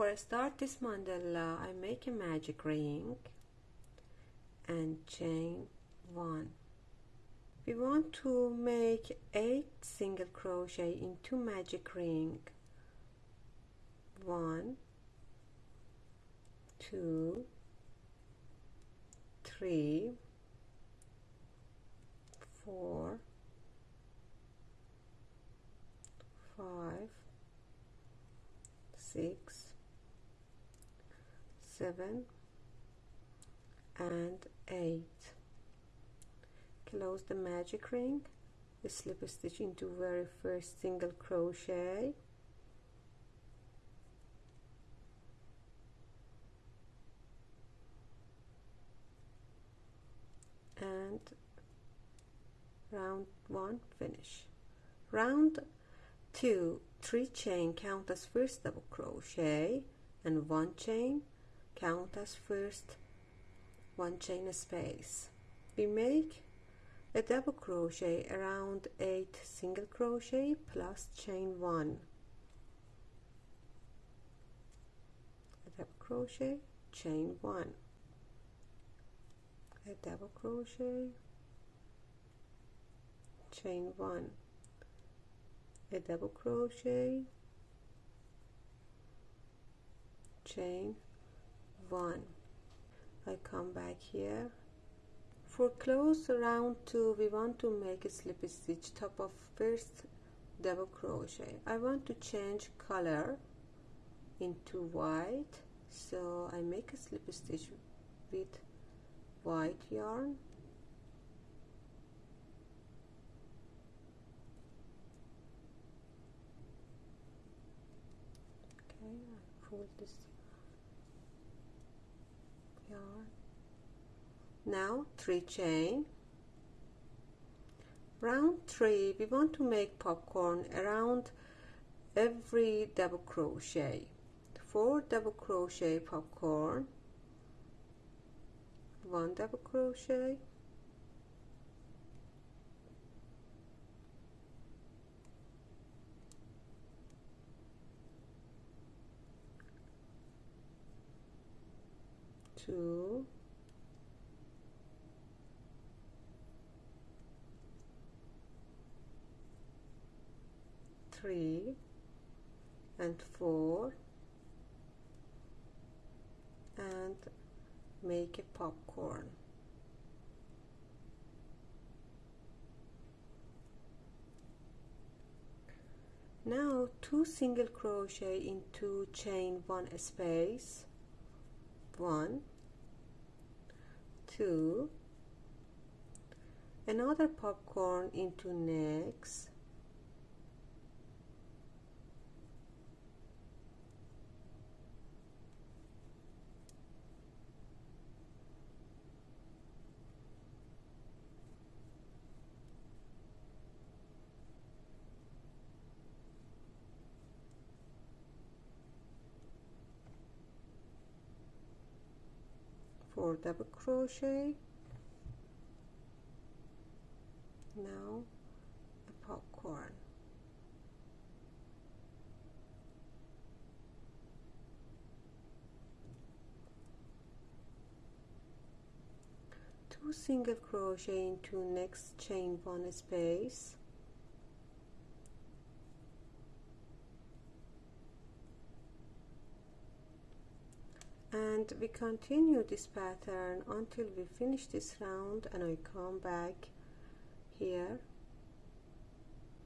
before I start this mandala I make a magic ring and chain one. We want to make eight single crochet into magic ring. One two three four five six seven and eight. Close the magic ring. Slip a stitch into very first single crochet. And round one finish. Round two three chain count as first double crochet and one chain count as first one chain space. We make a double crochet around 8 single crochet plus chain 1 a double crochet chain 1 a double crochet chain 1 a double crochet chain 1 I come back here. For close round 2 we want to make a slip stitch top of first double crochet. I want to change color into white so I make a slip stitch with white yarn. Okay I this now 3 chain. Round 3 we want to make popcorn around every double crochet. 4 double crochet popcorn. 1 double crochet two three and four and make a popcorn. Now two single crochet into chain one space one two another popcorn into next four double crochet. Now a popcorn. Two single crochet into next chain one space we continue this pattern until we finish this round and I come back here